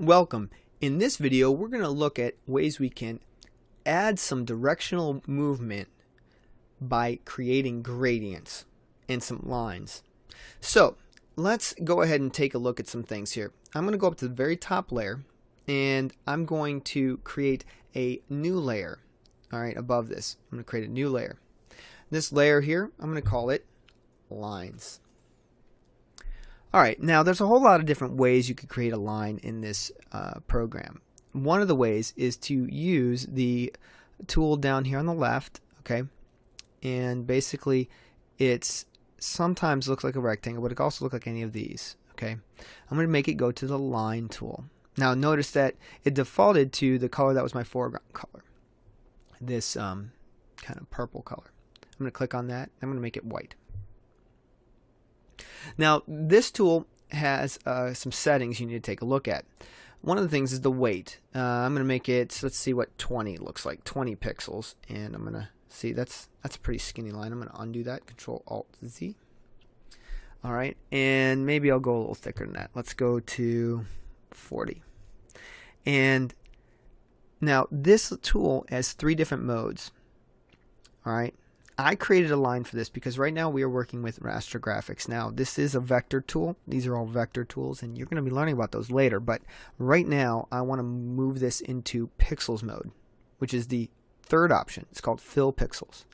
Welcome. In this video we're going to look at ways we can add some directional movement by creating gradients and some lines. So let's go ahead and take a look at some things here. I'm going to go up to the very top layer and I'm going to create a new layer alright above this. I'm going to create a new layer. This layer here I'm going to call it lines. Alright, now there's a whole lot of different ways you could create a line in this uh, program. One of the ways is to use the tool down here on the left, okay, and basically it's sometimes looks like a rectangle, but it can also look like any of these, okay. I'm going to make it go to the line tool. Now notice that it defaulted to the color that was my foreground color, this um, kind of purple color. I'm going to click on that. I'm going to make it white. Now, this tool has uh, some settings you need to take a look at. One of the things is the weight. Uh, I'm going to make it, let's see what 20 looks like, 20 pixels. And I'm going to see, that's that's a pretty skinny line. I'm going to undo that, Control Alt Z. All right, and maybe I'll go a little thicker than that. Let's go to 40. And now this tool has three different modes. All right, I created a line for this because right now we are working with raster graphics. Now this is a vector tool. These are all vector tools and you're going to be learning about those later. But right now I want to move this into pixels mode, which is the third option. It's called fill pixels.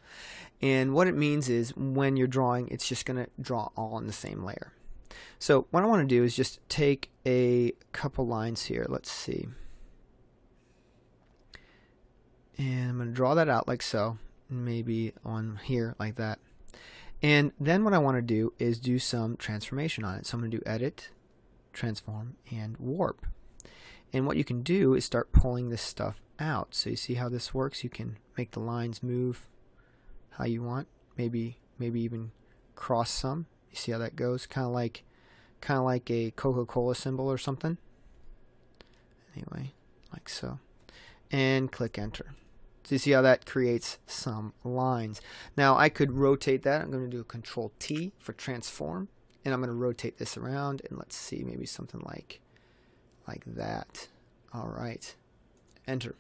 And what it means is when you're drawing, it's just going to draw all in the same layer. So what I want to do is just take a couple lines here. Let's see. And I'm going to draw that out like so maybe on here like that. And then what I want to do is do some transformation on it. So I'm going to do edit, transform, and warp. And what you can do is start pulling this stuff out. So you see how this works? You can make the lines move how you want. Maybe maybe even cross some. You see how that goes? Kind of like kind of like a Coca-Cola symbol or something. Anyway, like so. And click enter. So you see how that creates some lines. Now I could rotate that. I'm going to do a control T for transform. And I'm going to rotate this around and let's see maybe something like like that. All right. Enter.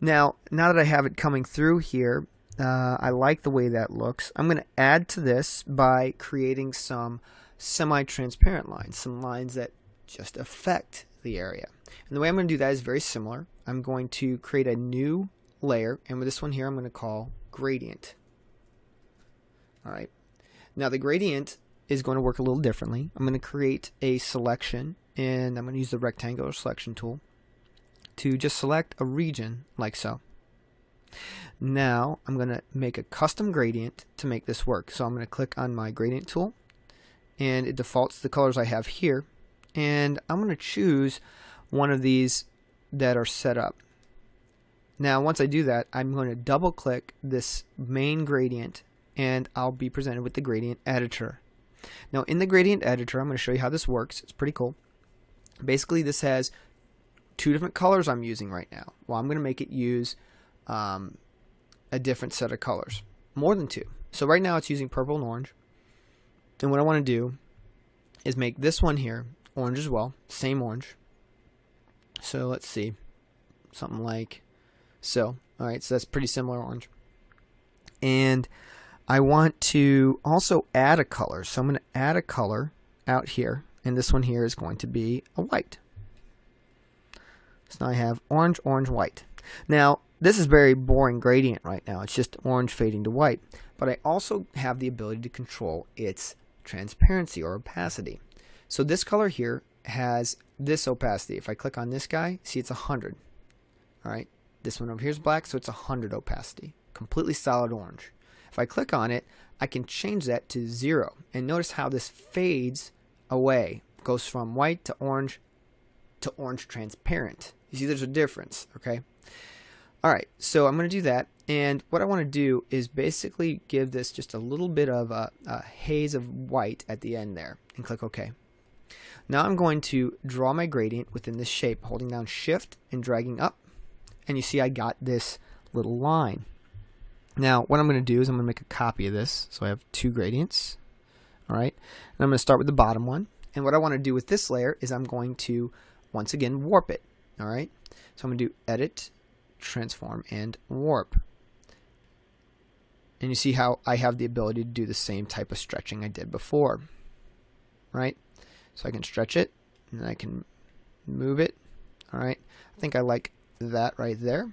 Now, now that I have it coming through here, uh, I like the way that looks. I'm going to add to this by creating some semi-transparent lines, some lines that just affect the area. And the way I'm going to do that is very similar. I'm going to create a new layer, and with this one here I'm going to call gradient. Alright, now the gradient is going to work a little differently. I'm going to create a selection, and I'm going to use the rectangular selection tool to just select a region like so. Now I'm going to make a custom gradient to make this work. So I'm going to click on my gradient tool and it defaults the colors I have here and I'm going to choose one of these that are set up. Now once I do that I'm going to double click this main gradient and I'll be presented with the gradient editor. Now in the gradient editor I'm going to show you how this works. It's pretty cool. Basically this has two different colors I'm using right now. Well I'm going to make it use um, a different set of colors. More than two. So right now it's using purple and orange. And what I want to do is make this one here orange as well. Same orange. So let's see. Something like so, alright, so that's pretty similar orange. And I want to also add a color. So I'm going to add a color out here. And this one here is going to be a white. So now I have orange, orange, white. Now, this is very boring gradient right now. It's just orange fading to white. But I also have the ability to control its transparency or opacity. So this color here has this opacity. If I click on this guy, see it's 100. All right. This one over here is black, so it's 100 opacity. Completely solid orange. If I click on it, I can change that to zero. And notice how this fades away. Goes from white to orange to orange transparent. You see there's a difference, okay? Alright, so I'm going to do that. And what I want to do is basically give this just a little bit of a, a haze of white at the end there. And click OK. Now I'm going to draw my gradient within this shape, holding down Shift and dragging up and you see I got this little line. Now what I'm going to do is I'm going to make a copy of this so I have two gradients alright and I'm going to start with the bottom one and what I want to do with this layer is I'm going to once again warp it. All right. So I'm going to do edit, transform, and warp. And you see how I have the ability to do the same type of stretching I did before. Right? So I can stretch it, and I can move it. All right. I think I like that right there.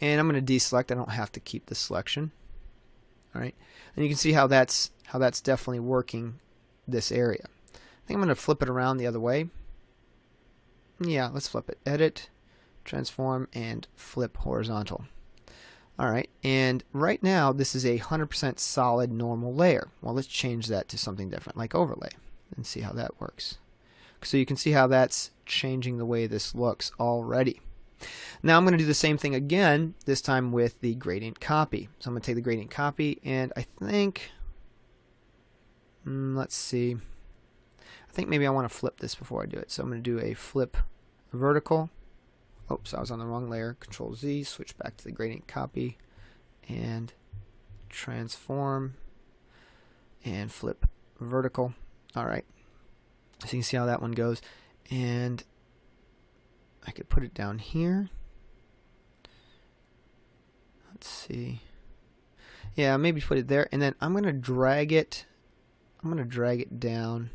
And I'm going to deselect. I don't have to keep the selection. All right. And you can see how that's how that's definitely working this area. I think I'm going to flip it around the other way. Yeah, let's flip it. Edit, transform, and flip horizontal. Alright, and right now this is a 100% solid normal layer. Well, let's change that to something different, like overlay, and see how that works. So you can see how that's changing the way this looks already. Now I'm going to do the same thing again, this time with the gradient copy. So I'm going to take the gradient copy, and I think, mm, let's see, I think maybe I want to flip this before I do it. So I'm going to do a flip vertical. Oops, I was on the wrong layer. Control Z, switch back to the gradient copy, and transform, and flip vertical. All right. So you can see how that one goes. And I could put it down here. Let's see. Yeah, maybe put it there. And then I'm going to drag it. I'm going to drag it down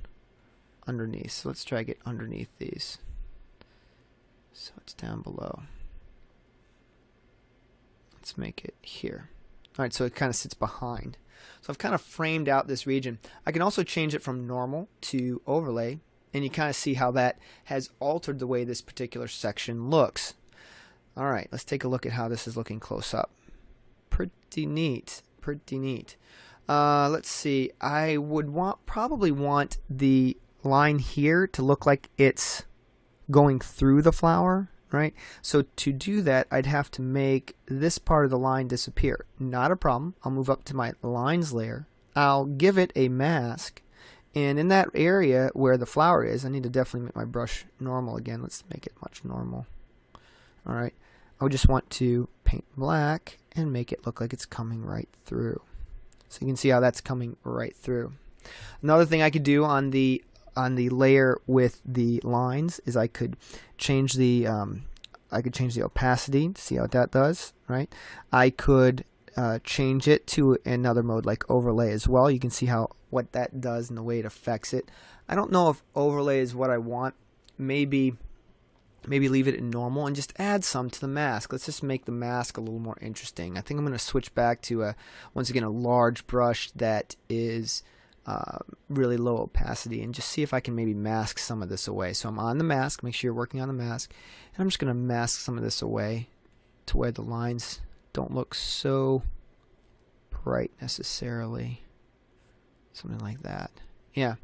underneath. So let's drag it underneath these. So it's down below. Let's make it here. Alright, so it kind of sits behind. So I've kind of framed out this region. I can also change it from normal to overlay, and you kind of see how that has altered the way this particular section looks. Alright, let's take a look at how this is looking close up. Pretty neat. Pretty neat. Uh, let's see. I would want probably want the line here to look like it's going through the flower, right? So to do that, I'd have to make this part of the line disappear. Not a problem. I'll move up to my lines layer. I'll give it a mask. And in that area where the flower is, I need to definitely make my brush normal again. Let's make it much normal. All right. I would just want to paint black and make it look like it's coming right through. So you can see how that's coming right through. Another thing I could do on the on the layer with the lines is I could change the um, I could change the opacity to see how that does right I could uh, change it to another mode like overlay as well you can see how what that does and the way it affects it. I don't know if overlay is what I want. Maybe maybe leave it in normal and just add some to the mask. Let's just make the mask a little more interesting. I think I'm going to switch back to a once again a large brush that is uh, really low opacity and just see if I can maybe mask some of this away. So I'm on the mask, make sure you're working on the mask, and I'm just going to mask some of this away to where the lines don't look so bright necessarily. Something like that. Yeah.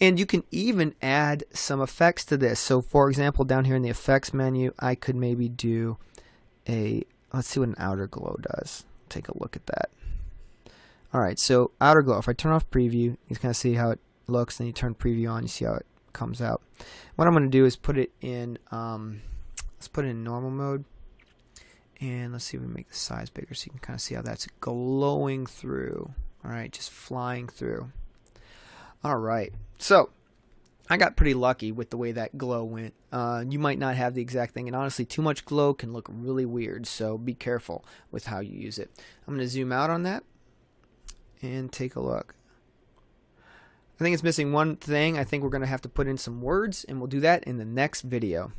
And you can even add some effects to this. So for example, down here in the effects menu, I could maybe do a, let's see what an outer glow does. Take a look at that. Alright, so outer glow. If I turn off preview, you can kind of see how it looks. Then you turn preview on, you see how it comes out. What I'm going to do is put it in, um, let's put it in normal mode. And let's see if we make the size bigger so you can kind of see how that's glowing through. Alright, just flying through. Alright, so I got pretty lucky with the way that glow went. Uh, you might not have the exact thing, and honestly, too much glow can look really weird, so be careful with how you use it. I'm going to zoom out on that and take a look. I think it's missing one thing. I think we're going to have to put in some words, and we'll do that in the next video.